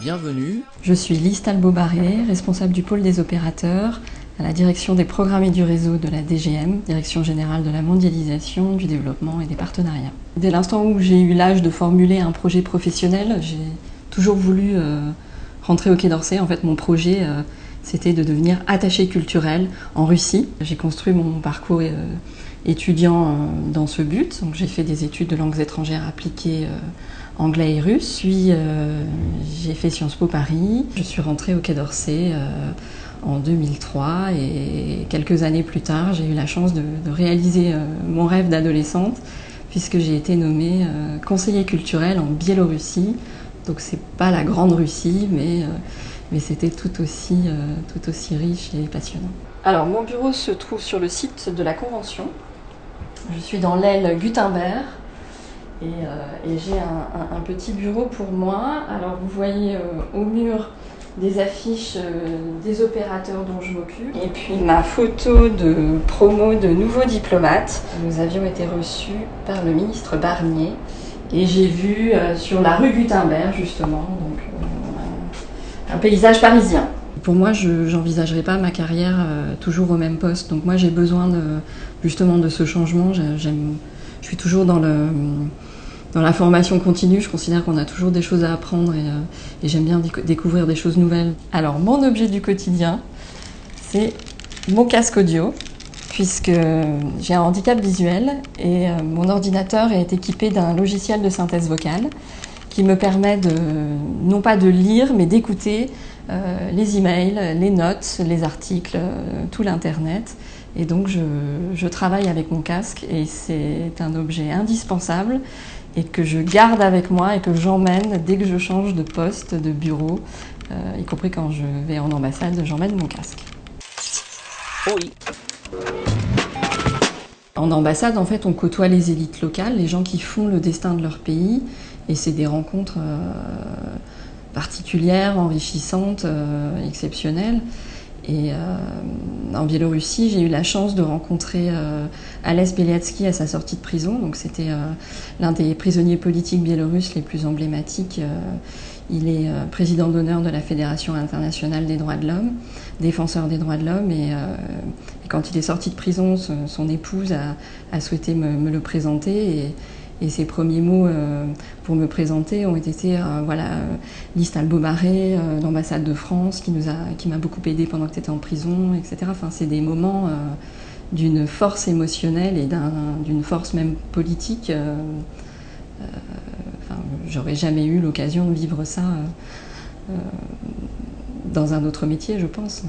Bienvenue. Je suis Lise Talbot-Barré, responsable du pôle des opérateurs à la direction des programmes et du réseau de la DGM, Direction générale de la mondialisation, du développement et des partenariats. Dès l'instant où j'ai eu l'âge de formuler un projet professionnel, j'ai toujours voulu euh, rentrer au Quai d'Orsay. En fait, mon projet, euh, c'était de devenir attaché culturel en Russie. J'ai construit mon parcours euh, étudiant euh, dans ce but. Donc, j'ai fait des études de langues étrangères appliquées euh, anglais et russe. Puis euh, j'ai fait Sciences Po Paris. Je suis rentrée au Quai d'Orsay en 2003 et quelques années plus tard, j'ai eu la chance de, de réaliser mon rêve d'adolescente puisque j'ai été nommée conseiller culturel en Biélorussie. Donc c'est pas la grande Russie, mais, mais c'était tout aussi, tout aussi riche et passionnant. Alors mon bureau se trouve sur le site de la Convention. Je suis dans l'aile Gutenberg et, euh, j'ai un, petit bureau pour moi. Alors vous voyez euh, au mur des affiches euh, des opérateurs dont je m'occupe et puis ma photo de promo de nouveaux diplomates. Nous avions été reçus par le ministre Barnier et j'ai vu sur la rue Gutenberg justement un paysage parisien. Pour moi, je n'envisagerai pas ma carrière euh, toujours au même poste. Donc moi, j'ai besoin justement de ce changement. J'ai- J'aime, je suis toujours dans, la formation continue. Je considère qu'on a toujours des choses à apprendre et, euh, j'aime bien déco- découvrir des choses nouvelles. Alors, mon objet du quotidien, c'est mon casque audio, puisque j'ai un handicap visuel et euh, mon ordinateur est équipé d'un logiciel de synthèse vocale qui me permet de, non pas de lire, mais d'écouter euh, les emails, les notes, les articles, euh, tout l'Internet. Et donc je, je travaille avec mon casque et c'est un objet indispensable et que je garde avec moi et que j'emmène dès que je change de poste, de bureau, euh, y compris quand je vais en ambassade, j'emmène mon casque. Oui. En ambassade, en fait, on côtoie les élites locales, les gens qui font le destin de leur pays, et c'est des rencontres euh, particulières, enrichissantes, euh, exceptionnelles. Et euh, en Biélorussie, j'ai eu la chance de rencontrer euh, Alès Beliatsky à sa sortie de prison. Donc, c'était euh, l'un des prisonniers politiques biélorusses les plus emblématiques. Il est président d'honneur de la Fédération internationale des droits de l'homme, défenseur des droits de l'homme. Et, euh, quand il est sorti de prison, son, épouse a, a souhaité me, me le présenter. Et ses premiers mots euh, pour me présenter ont été euh, voilà, euh, Liste Albomaré, euh, l'ambassade de France, qui nous a, qui m'a beaucoup aidé pendant que tu étais en prison, etc. Enfin, c'est des moments d'une force émotionnelle et d'un- d'une force même politique. enfin, J'aurais jamais eu l'occasion de vivre ça dans un autre métier, je pense.